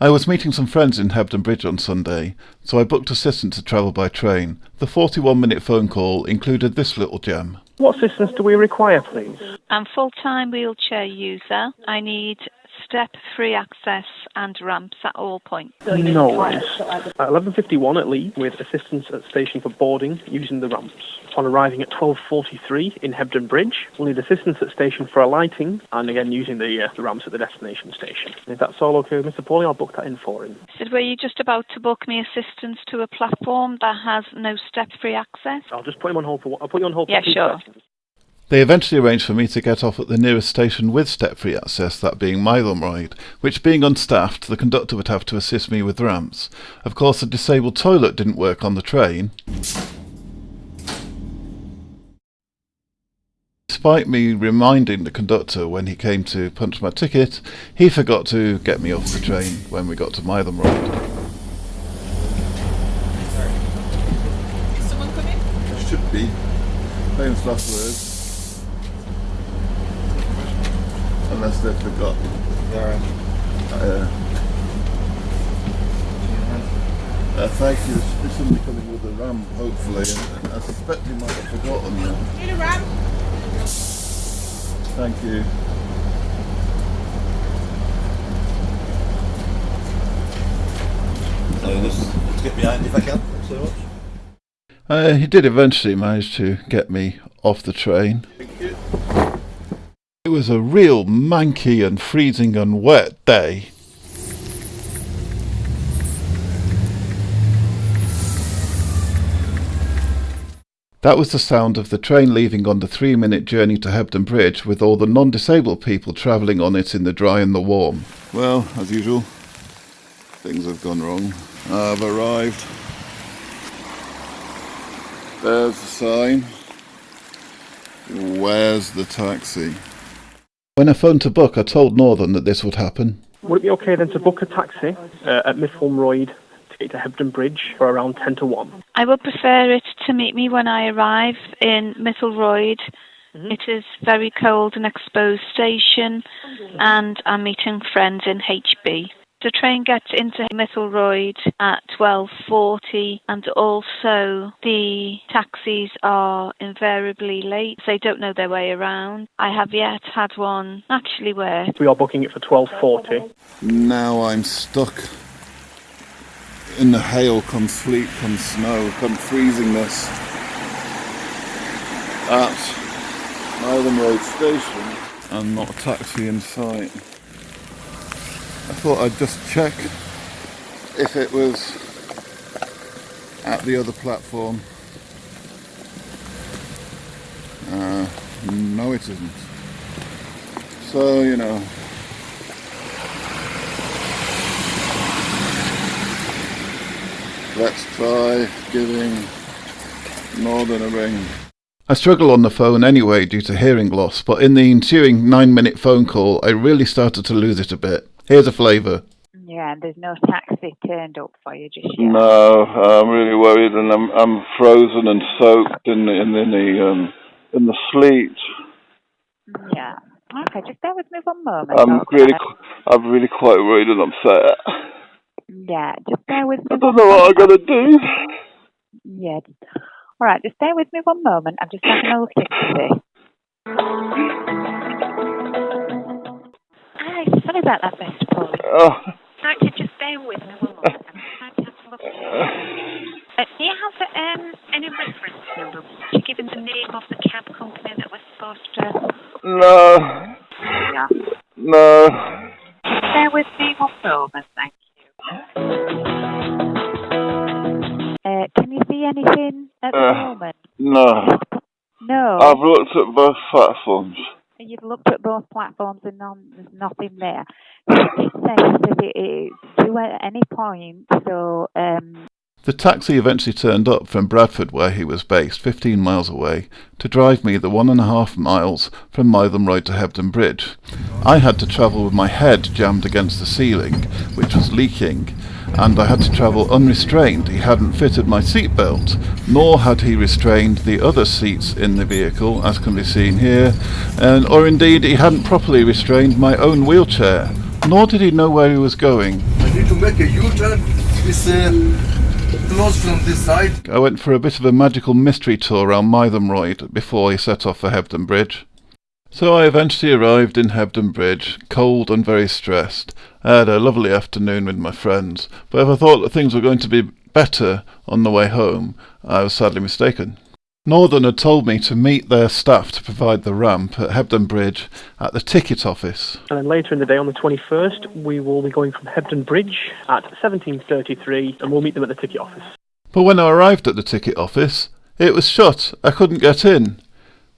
I was meeting some friends in Hebden Bridge on Sunday, so I booked assistance to travel by train. The 41 minute phone call included this little gem. What assistance do we require, please? I'm full-time wheelchair user. I need step-free access and ramps at all points. No worries. At 11.51 at Leeds, with assistance at station for boarding using the ramps. On arriving at 12.43 in Hebden Bridge, we'll need assistance at station for alighting, and again using the, uh, the ramps at the destination station. If that's all okay with Mr Paulie, I'll book that in for him. Said, were you just about to book me assistance to a platform that has no step-free access? I'll just put him on hold for, I'll put you on hold for Yeah, two sure. seconds. They eventually arranged for me to get off at the nearest station with step-free access, that being Mytholmroyd, which being unstaffed, the conductor would have to assist me with ramps. Of course, the disabled toilet didn't work on the train. Despite me reminding the conductor when he came to punch my ticket, he forgot to get me off the train when we got to Mytholmroyd. Someone come? Should be. Famous last words. Unless they forgot. Uh, uh, thank you. There's somebody coming with a ram, hopefully, and, and I suspect he might have forgotten that. Need a ram? Thank you. So let's, let's get behind if I can. Thanks so much. Uh, he did eventually manage to get me off the train. It was a real manky and freezing and wet day. That was the sound of the train leaving on the three minute journey to Hebden Bridge with all the non disabled people travelling on it in the dry and the warm. Well, as usual, things have gone wrong. I've arrived. There's the sign. Where's the taxi? When I phoned to book, I told Northern that this would happen. Would it be okay then to book a taxi uh, at Mitholmroyd to get to Hebden Bridge for around 10 to 1? I would prefer it to meet me when I arrive in Mytholmroyd. It is very cold and exposed station, and I'm meeting friends in HB. The train gets into Mytholmroyd at 12.40 and also the taxis are invariably late. They don't know their way around. I have yet had one actually work. We are booking it for 12.40. Now I'm stuck in the hail, come sleet, come snow, come freezingness at Island Road Station and not a taxi in sight. I thought I'd just check if it was at the other platform. Uh, no, it isn't. So, you know, let's try giving Northern a ring. I struggle on the phone anyway due to hearing loss, but in the ensuing nine minute phone call, I really started to lose it a bit. Here's a flavour. Yeah, and there's no taxi turned up for you just yet. No, I'm really worried, and I'm I'm frozen and soaked in the in, in the um in the sleet. Yeah. Okay, just bear with me one moment. I'm okay? really I'm really quite worried and upset. Yeah, just bear with me. I don't know what I'm gonna do. Yeah. All right, just bear with me one moment. I'm just having a little look into this. Sorry about that, Mr. Paul. Oh, Actually, just bear with me one moment. I'm trying to have a look. Uh, do you have um, any reference number? Would you give him the name of the cab company that was supposed to... no, Yeah. no. Bear with me one moment, thank you. Uh, can you see anything at the Uh. moment? No, No. I've looked at both platforms. Looked at both platforms and none, there's nothing there. It says at any point, so um, The taxi eventually turned up from Bradford, where he was based, 15 miles away, to drive me the one and a half miles from Mytholmroyd to Hebden Bridge. I had to travel with my head jammed against the ceiling, which was leaking, and I had to travel unrestrained. He hadn't fitted my seatbelt, nor had he restrained the other seats in the vehicle, as can be seen here, and or indeed he hadn't properly restrained my own wheelchair. nor did he know where he was going. I need to make a U-turn. It's uh, closed from this side. I went for a bit of a magical mystery tour around Mytholmroyd before he set off for Hebden Bridge. So I eventually arrived in Hebden Bridge, cold and very stressed. I had a lovely afternoon with my friends, but if I thought that things were going to be better on the way home, I was sadly mistaken. Northern had told me to meet their staff to provide the ramp at Hebden Bridge at the ticket office. And then later in the day on the 21st, we will be going from Hebden Bridge at 17.33 and we'll meet them at the ticket office. But when I arrived at the ticket office, it was shut. I couldn't get in.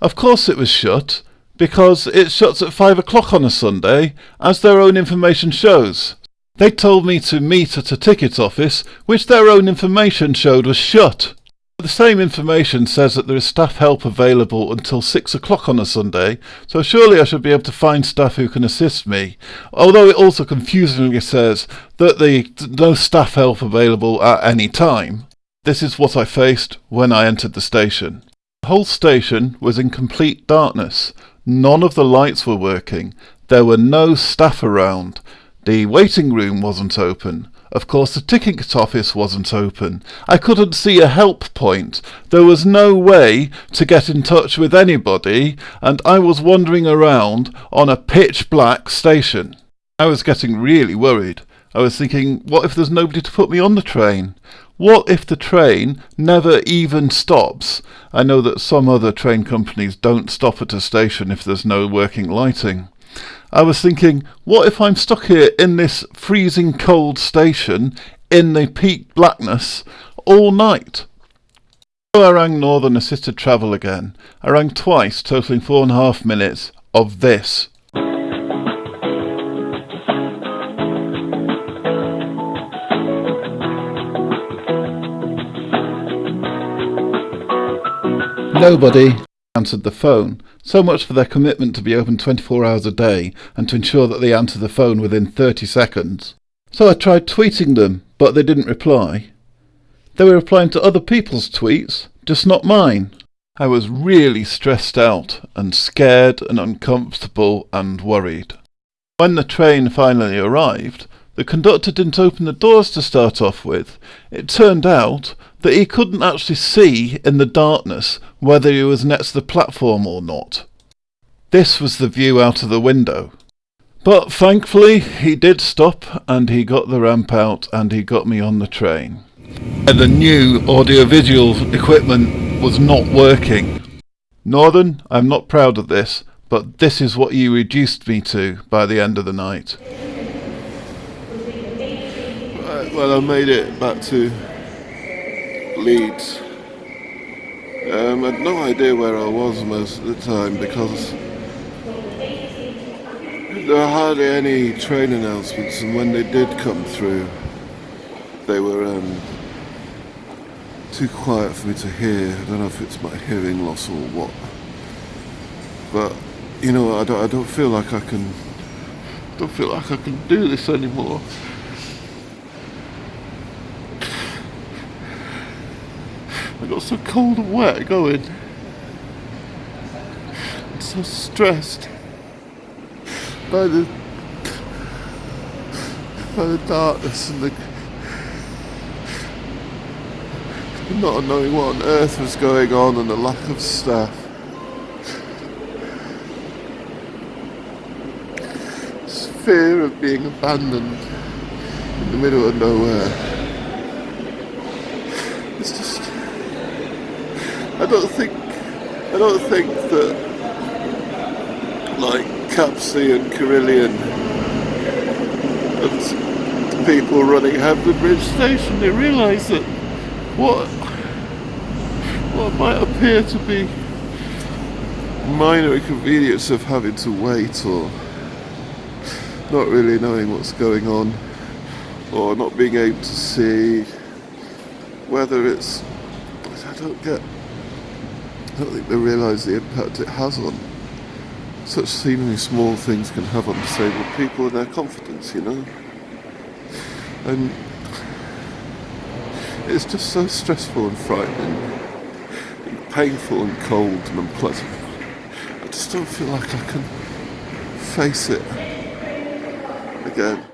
Of course it was shut, because it shuts at five o'clock on a Sunday, as their own information shows. They told me to meet at a ticket office, which their own information showed was shut. The same information says that there is staff help available until six o'clock on a Sunday, so surely I should be able to find staff who can assist me. Although it also confusingly says that there is no staff help available at any time. This is what I faced when I entered the station. The whole station was in complete darkness. None of the lights were working. There were no staff around. The waiting room wasn't open. Of course, the ticket office wasn't open. I couldn't see a help point. There was no way to get in touch with anybody, and I was wandering around on a pitch black station. I was getting really worried. I was thinking, what if there's nobody to put me on the train? What if the train never even stops? I know that some other train companies don't stop at a station if there's no working lighting. I was thinking, what if I'm stuck here in this freezing cold station in the peak blackness all night? So I rang Northern Assisted Travel again. I rang twice, totaling four and a half minutes of this. Nobody answered the phone. So much for their commitment to be open 24 hours a day and to ensure that they answer the phone within 30 seconds. So I tried tweeting them, but they didn't reply. They were replying to other people's tweets, just not mine. I was really stressed out and scared and uncomfortable and worried. When the train finally arrived, the conductor didn't open the doors to start off with. It turned out that he couldn't actually see in the darkness whether he was next to the platform or not. This was the view out of the window. But thankfully he did stop and he got the ramp out and he got me on the train. And the new audiovisual equipment was not working. Northern, I'm not proud of this, but this is what you reduced me to by the end of the night. Right, well, I made it back to Leeds. Um, I had no idea where I was most of the time because there were hardly any train announcements, and when they did come through, they were um, too quiet for me to hear. I don't know if it's my hearing loss or what, but you know, I don't, I don't feel like I can. Don't feel like I can do this anymore. Got so cold and wet going. I'm so stressed by the by the darkness and the not knowing what on earth was going on and the lack of staff. This fear of being abandoned in the middle of nowhere. It's just I don't think I don't think that like Capsey and Carillion and people running Hebden Bridge Station. They realise that what what might appear to be minor inconvenience of having to wait or not really knowing what's going on or not being able to see whether it's I don't get I don't think they realise the impact it has on such seemingly small things can have on disabled people and their confidence, you know. And it's just so stressful and frightening, and painful and cold and unpleasant. I just don't feel like I can face it. again.